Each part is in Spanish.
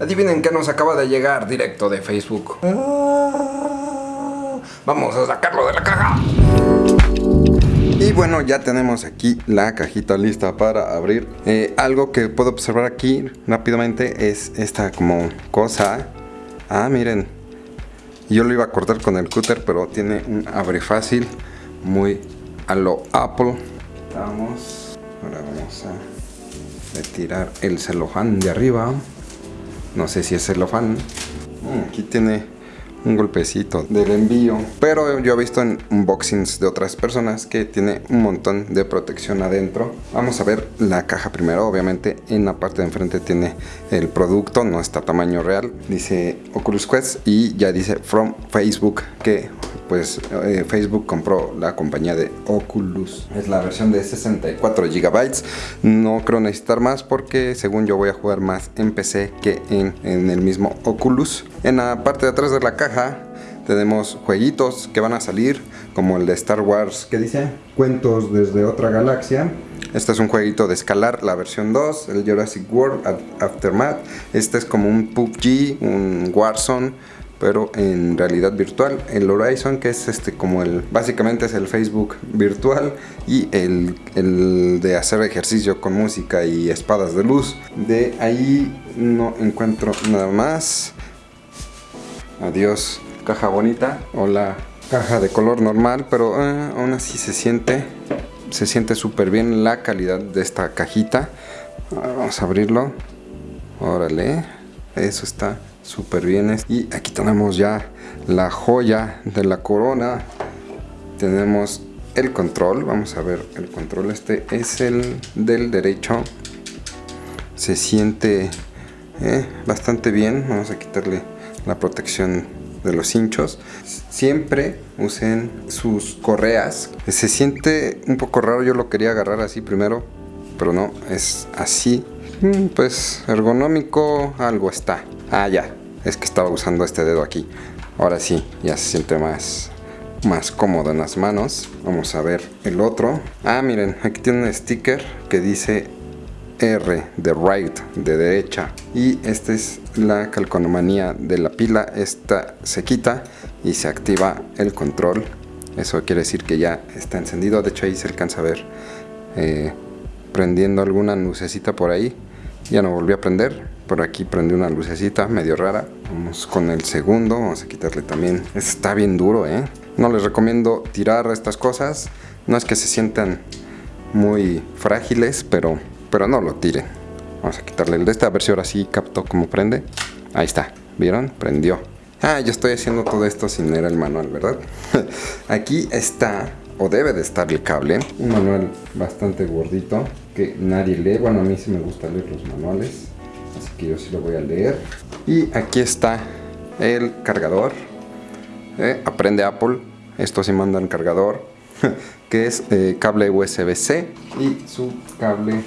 Adivinen qué nos acaba de llegar directo de Facebook. Ah, vamos a sacarlo de la caja. Y bueno, ya tenemos aquí la cajita lista para abrir. Eh, algo que puedo observar aquí rápidamente es esta como cosa. Ah, miren. Yo lo iba a cortar con el cúter, pero tiene un abre fácil muy a lo Apple. Vamos. Ahora vamos a retirar el celofán de arriba. No sé si es celofán. Mm, aquí tiene un golpecito del envío. Pero yo he visto en unboxings de otras personas que tiene un montón de protección adentro. Vamos a ver la caja primero. Obviamente en la parte de enfrente tiene el producto, no está tamaño real. Dice Oculus Quest y ya dice From Facebook que pues eh, Facebook compró la compañía de Oculus. Es la versión de 64 GB. No creo necesitar más porque según yo voy a jugar más en PC que en, en el mismo Oculus. En la parte de atrás de la caja tenemos jueguitos que van a salir como el de Star Wars que dice cuentos desde otra galaxia este es un jueguito de escalar, la versión 2, el Jurassic World Aftermath. Este es como un PUBG, un Warzone, pero en realidad virtual. El Horizon, que es este como el, básicamente es el Facebook virtual y el, el, de hacer ejercicio con música y espadas de luz. De ahí no encuentro nada más. Adiós, caja bonita. O la caja de color normal, pero eh, aún así se siente, se siente súper bien la calidad de esta cajita. Vamos a abrirlo. Órale, eso está súper bien. Y aquí tenemos ya la joya de la corona. Tenemos el control. Vamos a ver el control. Este es el del derecho. Se siente eh, bastante bien. Vamos a quitarle la protección de los hinchos. Siempre usen sus correas. Se siente un poco raro. Yo lo quería agarrar así primero. Pero no, es así. Mm, pues ergonómico algo está. Ah, ya, es que estaba usando este dedo aquí. Ahora sí, ya se siente más, más cómodo en las manos. Vamos a ver el otro. Ah, miren, aquí tiene un sticker que dice R de right, de derecha. Y esta es la calcomanía de la pila. Esta se quita y se activa el control. Eso quiere decir que ya está encendido. De hecho ahí se alcanza a ver eh, prendiendo alguna lucecita por ahí. Ya no volvió a prender por aquí prende una lucecita medio rara. Vamos con el segundo, vamos a quitarle también. Está bien duro, ¿eh? No les recomiendo tirar estas cosas. No es que se sientan muy frágiles, pero, pero no lo tiren. Vamos a quitarle el de esta, a ahora sí capto cómo prende. Ahí está, ¿vieron? Prendió. Ah, yo estoy haciendo todo esto sin leer el manual, ¿verdad? Aquí está, o debe de estar el cable. Un manual bastante gordito que nadie lee. Bueno, a mí sí me gusta leer los manuales que yo sí lo voy a leer. Y aquí está el cargador eh, aprende Apple esto sí mandan cargador que es eh, cable USB-C y su cable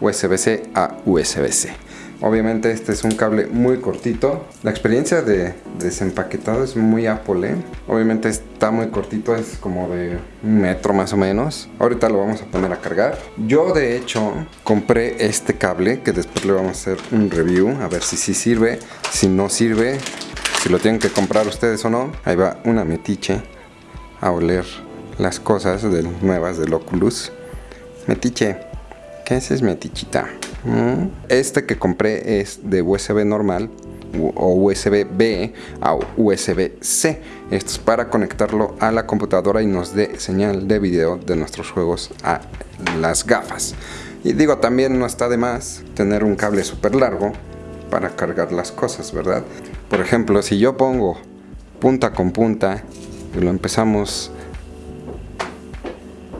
USB-C a USB-C Obviamente este es un cable muy cortito. La experiencia de desempaquetado es muy Apple. ¿eh? Obviamente está muy cortito, es como de un metro más o menos. Ahorita lo vamos a poner a cargar. Yo de hecho compré este cable que después le vamos a hacer un review. A ver si sí sirve, si no sirve, si lo tienen que comprar ustedes o no. Ahí va una metiche a oler las cosas nuevas del Oculus. Metiche, ¿qué es metichita? Este que compré es de USB normal o USB-B a USB-C. Esto es para conectarlo a la computadora y nos dé señal de video de nuestros juegos a las gafas. Y digo, también no está de más tener un cable súper largo para cargar las cosas, ¿verdad? Por ejemplo, si yo pongo punta con punta y lo empezamos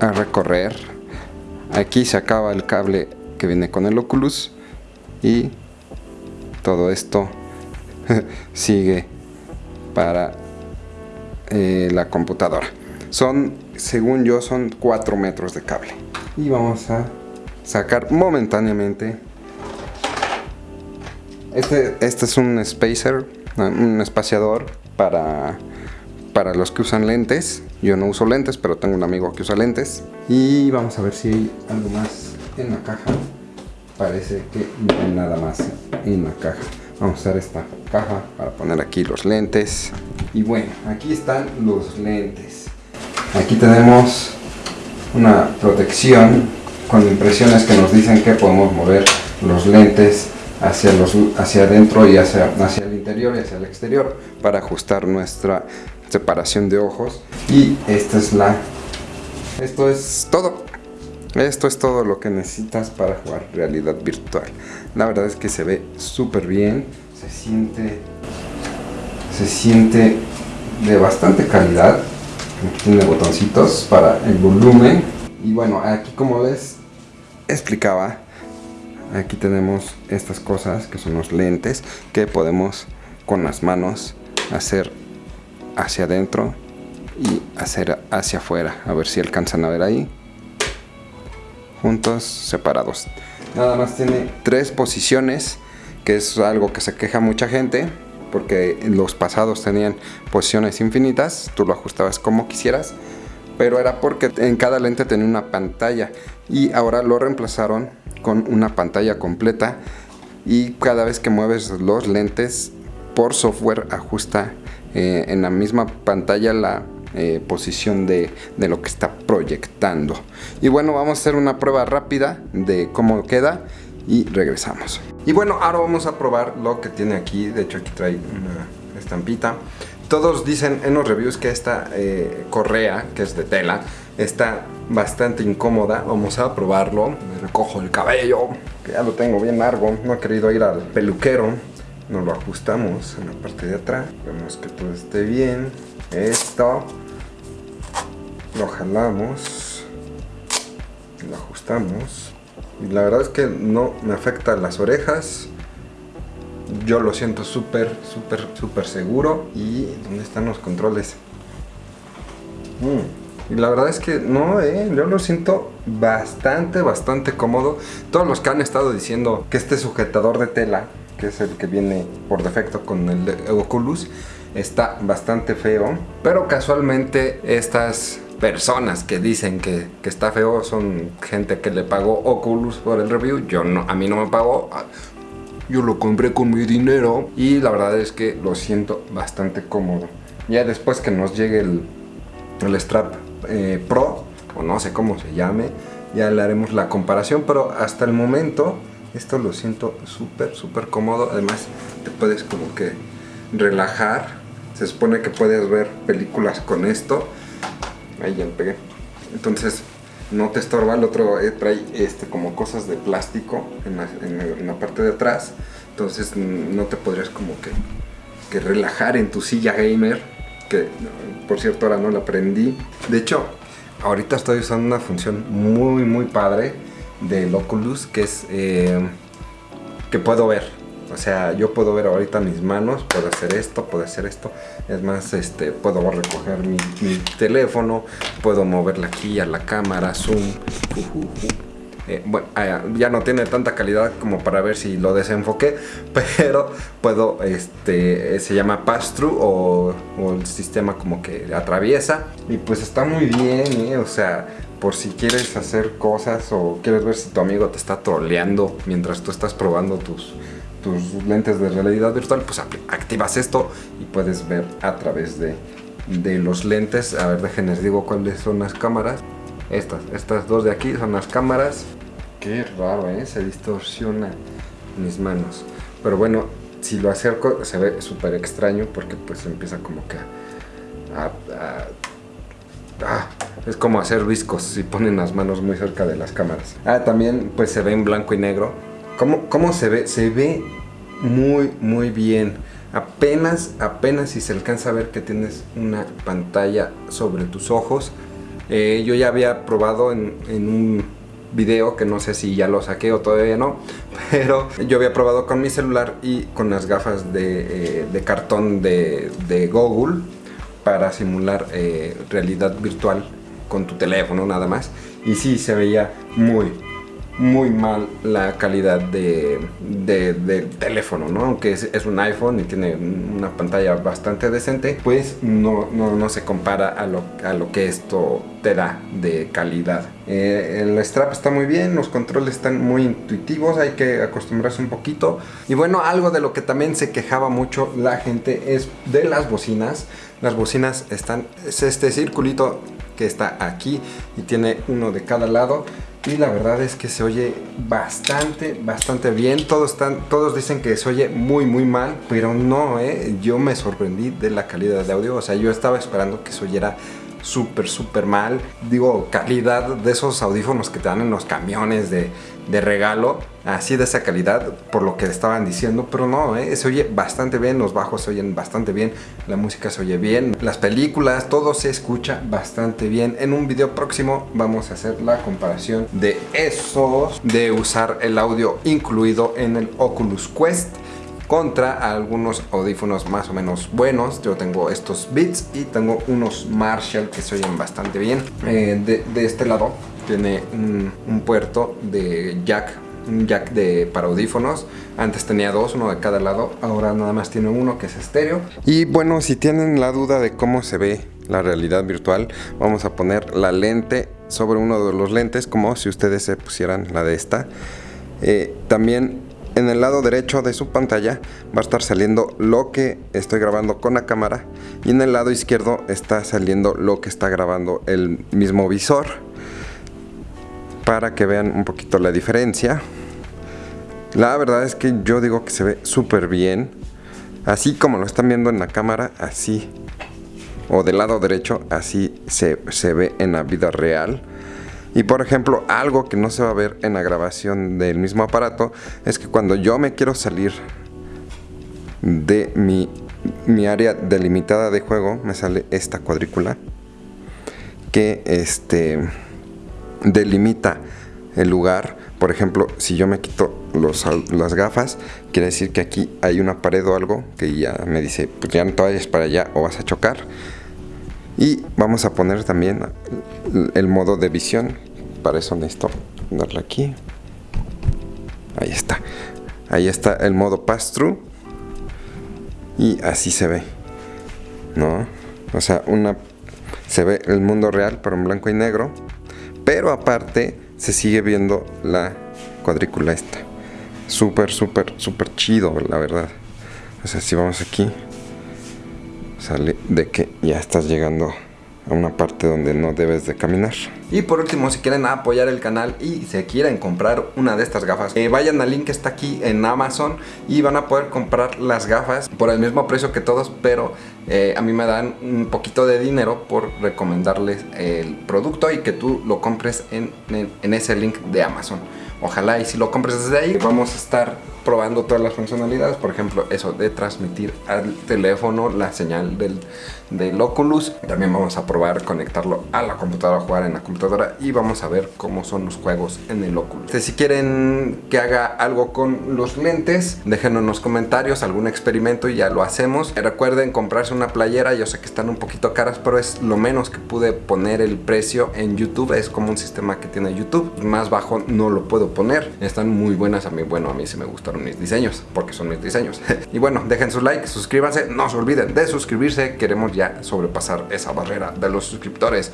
a recorrer, aquí se acaba el cable que viene con el Oculus y todo esto sigue para eh, la computadora. Son según yo son 4 metros de cable. Y vamos a sacar momentáneamente. Este, este es un spacer un espaciador para para los que usan lentes. Yo no uso lentes pero tengo un amigo que usa lentes. Y vamos a ver si hay algo más en la caja parece que no hay nada más en la caja vamos a usar esta caja para poner aquí los lentes. Y bueno, aquí están los lentes. Aquí tenemos una protección con impresiones que nos dicen que podemos mover los lentes hacia, los, hacia adentro y hacia, hacia el interior y hacia el exterior para ajustar nuestra separación de ojos y esta es la esto es todo esto es todo lo que necesitas para jugar realidad virtual. La verdad es que se ve súper bien se siente se siente de bastante calidad. Aquí tiene botoncitos para el volumen. Y bueno aquí como les explicaba aquí tenemos estas cosas que son los lentes que podemos con las manos hacer hacia adentro y hacer hacia afuera. A ver si alcanzan a ver ahí juntos separados. Nada más tiene tres posiciones que es algo que se queja mucha gente porque los pasados tenían posiciones infinitas tú lo ajustabas como quisieras pero era porque en cada lente tenía una pantalla y ahora lo reemplazaron con una pantalla completa y cada vez que mueves los lentes por software ajusta eh, en la misma pantalla la eh, posición de, de, lo que está proyectando y bueno vamos a hacer una prueba rápida de cómo queda y regresamos y bueno ahora vamos a probar lo que tiene aquí de hecho aquí trae una estampita todos dicen en los reviews que esta eh, correa, que es de tela, está bastante incómoda. Vamos a probarlo. Me recojo el cabello, que ya lo tengo bien largo. No he querido ir al peluquero. Nos lo ajustamos en la parte de atrás. Vemos que todo esté bien. Esto. Lo jalamos. Lo ajustamos. Y la verdad es que no me afecta las orejas yo lo siento súper, súper, súper seguro. ¿Y dónde están los controles? Mm, y la verdad es que no, eh, yo lo siento bastante, bastante cómodo. Todos los que han estado diciendo que este sujetador de tela, que es el que viene por defecto con el Oculus, está bastante feo. Pero casualmente estas personas que dicen que, que, está feo son gente que le pagó Oculus por el review. Yo no, a mí no me pagó. Yo lo compré con mi dinero y la verdad es que lo siento bastante cómodo. Ya después que nos llegue el, el strap eh, Pro, o no sé cómo se llame, ya le haremos la comparación, pero hasta el momento esto lo siento súper, súper cómodo. Además te puedes como que relajar. Se supone que puedes ver películas con esto. Ahí ya pegué. Entonces no te estorba, el otro eh, trae este, como cosas de plástico en la, parte de atrás, entonces no te podrías como que, que, relajar en tu silla gamer, que por cierto ahora no la aprendí. De hecho, ahorita estoy usando una función muy muy padre del Oculus, que es eh, que puedo ver o sea, yo puedo ver ahorita mis manos, puedo hacer esto, puedo hacer esto. Es más, este, puedo recoger mi, teléfono, puedo moverla aquí a la cámara, zoom. Eh, bueno, ah, ya no tiene tanta calidad como para ver si lo desenfoqué, pero puedo, este, se llama pass-through o, el sistema como que atraviesa. Y pues está muy bien, ¿eh? o sea, por si quieres hacer cosas o quieres ver si tu amigo te está troleando mientras tú estás probando tus tus lentes de realidad virtual, pues activas esto y puedes ver a través de, de los lentes. A ver, déjenles digo cuáles son las cámaras. Estas, estas dos de aquí son las cámaras. Qué raro, ¿eh? Se distorsiona mis manos. Pero bueno, si lo acerco se ve súper extraño porque pues empieza como que a, ah, es como hacer viscos si ponen las manos muy cerca de las cámaras. Ah, también pues se ve en blanco y negro ¿Cómo, se ve? Se ve muy, muy bien. Apenas, apenas si se alcanza a ver que tienes una pantalla sobre tus ojos. Eh, yo ya había probado en, un video que no sé si ya lo saqué o todavía no pero yo había probado con mi celular y con las gafas de, eh, cartón de, Google para simular eh, realidad virtual con tu teléfono nada más y sí se veía muy muy mal la calidad de, del teléfono, ¿no? Aunque es, un iPhone y tiene una pantalla bastante decente, pues no, no, se compara a lo, a lo que esto te da de calidad. Eh, el strap está muy bien, los controles están muy intuitivos, hay que acostumbrarse un poquito. Y bueno, algo de lo que también se quejaba mucho la gente es de las bocinas. Las bocinas están, es este circulito que está aquí y tiene uno de cada lado y la verdad es que se oye bastante, bastante bien. Todos, están, todos dicen que se oye muy, muy mal, pero no, ¿eh? Yo me sorprendí de la calidad de audio. O sea, yo estaba esperando que se oyera súper, súper mal. Digo, calidad de esos audífonos que te dan en los camiones de, de regalo, así de esa calidad, por lo que estaban diciendo, pero no, ¿eh? se oye bastante bien, los bajos se oyen bastante bien, la música se oye bien, las películas, todo se escucha bastante bien. En un video próximo vamos a hacer la comparación de esos, de usar el audio incluido en el Oculus Quest contra algunos audífonos más o menos buenos. Yo tengo estos Beats y tengo unos Marshall que se oyen bastante bien. Eh, de, este lado tiene un, puerto de jack un jack de para audífonos antes tenía dos, uno de cada lado ahora nada más tiene uno que es estéreo y bueno si tienen la duda de cómo se ve la realidad virtual vamos a poner la lente sobre uno de los lentes como si ustedes se pusieran la de esta eh, también en el lado derecho de su pantalla va a estar saliendo lo que estoy grabando con la cámara y en el lado izquierdo está saliendo lo que está grabando el mismo visor. Para que vean un poquito la diferencia. La verdad es que yo digo que se ve súper bien. Así como lo están viendo en la cámara así o del lado derecho así se, se ve en la vida real y por ejemplo, algo que no se va a ver en la grabación del mismo aparato es que cuando yo me quiero salir de mi, mi área delimitada de juego, me sale esta cuadrícula que este, delimita el lugar. Por ejemplo, si yo me quito los, las gafas, quiere decir que aquí hay una pared o algo que ya me dice, pues ya no te vayas para allá o vas a chocar. Y vamos a poner también el modo de visión para eso necesito darle aquí. Ahí está. Ahí está el modo pass through y así se ve no o sea una se ve el mundo real pero en blanco y negro. Pero aparte se sigue viendo la cuadrícula esta. Súper súper súper chido la verdad. O sea si vamos aquí sale de que ya estás llegando a una parte donde no debes de caminar. Y por último, si quieren apoyar el canal y se quieren comprar una de estas gafas, eh, vayan al link que está aquí en Amazon y van a poder comprar las gafas por el mismo precio que todos, pero eh, a mí me dan un poquito de dinero por recomendarles el producto y que tú lo compres en, en ese link de Amazon. Ojalá y si lo compres desde ahí, vamos a estar probando todas las funcionalidades, por ejemplo, eso de transmitir al teléfono la señal del, del Oculus. También vamos a probar conectarlo a la computadora, jugar en la computadora y vamos a ver cómo son los juegos en el Oculus. Si quieren que haga algo con los lentes, déjenlo en los comentarios, algún experimento y ya lo hacemos. Recuerden comprarse una playera, yo sé que están un poquito caras, pero es lo menos que pude poner el precio en YouTube, es como un sistema que tiene YouTube. Más bajo no lo poner, están muy buenas a mí, bueno, a mí sí me gustaron mis diseños, porque son mis diseños. y bueno, dejen su like, suscríbanse, no se olviden de suscribirse, queremos ya sobrepasar esa barrera de los suscriptores.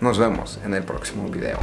Nos vemos en el próximo video.